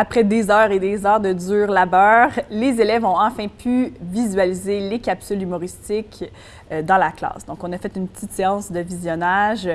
Après des heures et des heures de dur labeur, les élèves ont enfin pu visualiser les capsules humoristiques euh, dans la classe. Donc, on a fait une petite séance de visionnage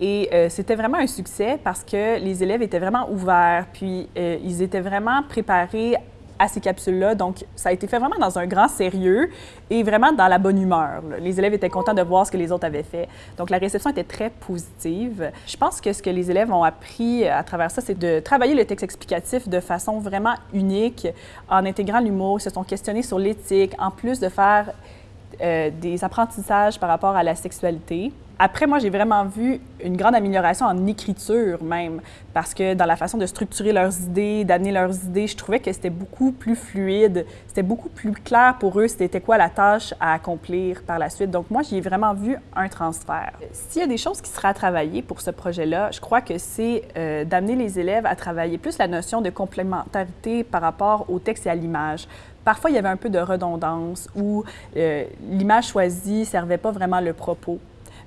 et euh, c'était vraiment un succès parce que les élèves étaient vraiment ouverts, puis euh, ils étaient vraiment préparés à ces capsules-là. Donc, ça a été fait vraiment dans un grand sérieux et vraiment dans la bonne humeur. Les élèves étaient contents de voir ce que les autres avaient fait. Donc, la réception était très positive. Je pense que ce que les élèves ont appris à travers ça, c'est de travailler le texte explicatif de façon vraiment unique en intégrant l'humour. Se sont questionnés sur l'éthique, en plus de faire euh, des apprentissages par rapport à la sexualité. Après, moi, j'ai vraiment vu une grande amélioration en écriture même, parce que dans la façon de structurer leurs idées, d'amener leurs idées, je trouvais que c'était beaucoup plus fluide, c'était beaucoup plus clair pour eux c'était quoi la tâche à accomplir par la suite. Donc moi, j'ai vraiment vu un transfert. S'il y a des choses qui seraient à travailler pour ce projet-là, je crois que c'est euh, d'amener les élèves à travailler plus la notion de complémentarité par rapport au texte et à l'image. Parfois, il y avait un peu de redondance où euh, l'image choisie ne servait pas vraiment le propos.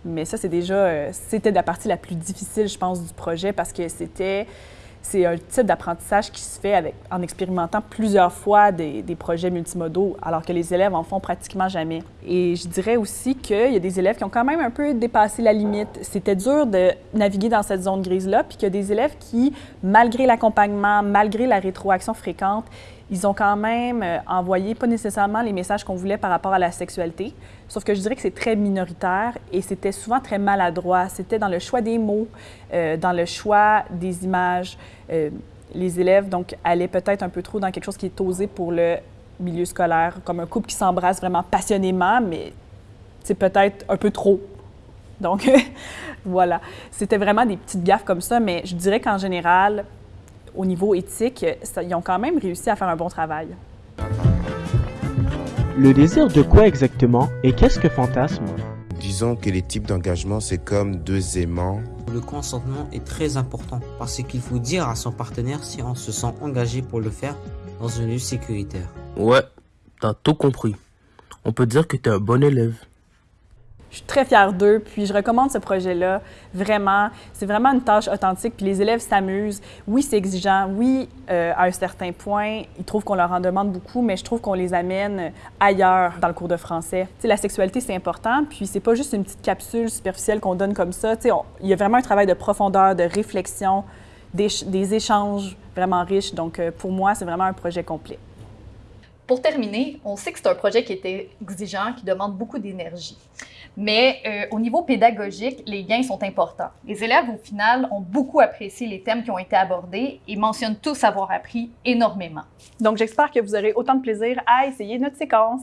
Mais ça, c'est déjà, euh, c'était la partie la plus difficile, je pense, du projet parce que c'était, c'est un type d'apprentissage qui se fait avec, en expérimentant plusieurs fois des, des, projets multimodaux, alors que les élèves en font pratiquement jamais. Et je dirais aussi qu'il y a des élèves qui ont quand même un peu dépassé la limite. C'était dur de naviguer dans cette zone grise-là, puis qu'il y a des élèves qui, malgré l'accompagnement, malgré la rétroaction fréquente, ils ont quand même euh, envoyé pas nécessairement les messages qu'on voulait par rapport à la sexualité, sauf que je dirais que c'est très minoritaire et c'était souvent très maladroit. C'était dans le choix des mots, euh, dans le choix des images. Euh, les élèves donc allaient peut-être un peu trop dans quelque chose qui est osé pour le milieu scolaire, comme un couple qui s'embrasse vraiment passionnément, mais c'est peut-être un peu trop. Donc voilà, c'était vraiment des petites gaffes comme ça, mais je dirais qu'en général, au niveau éthique, ils ont quand même réussi à faire un bon travail. Le désir de quoi exactement et qu'est-ce que fantasme? Disons que les types d'engagement, c'est comme deux aimants. Le consentement est très important parce qu'il faut dire à son partenaire si on se sent engagé pour le faire dans un lieu sécuritaire. Ouais, t'as tout compris. On peut dire que t'es un bon élève. Très fière d'eux, puis je recommande ce projet-là. Vraiment, c'est vraiment une tâche authentique, puis les élèves s'amusent. Oui, c'est exigeant. Oui, euh, à un certain point, ils trouvent qu'on leur en demande beaucoup, mais je trouve qu'on les amène ailleurs dans le cours de français. Tu sais, la sexualité, c'est important, puis c'est pas juste une petite capsule superficielle qu'on donne comme ça. Il y a vraiment un travail de profondeur, de réflexion, des, échanges vraiment riches. Donc, euh, pour moi, c'est vraiment un projet complet. Pour terminer, on sait que c'est un projet qui était exigeant, qui demande beaucoup d'énergie. Mais euh, au niveau pédagogique, les gains sont importants. Les élèves, au final, ont beaucoup apprécié les thèmes qui ont été abordés et mentionnent tous avoir appris énormément. Donc, j'espère que vous aurez autant de plaisir à essayer notre séquence.